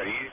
شریف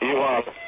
You are.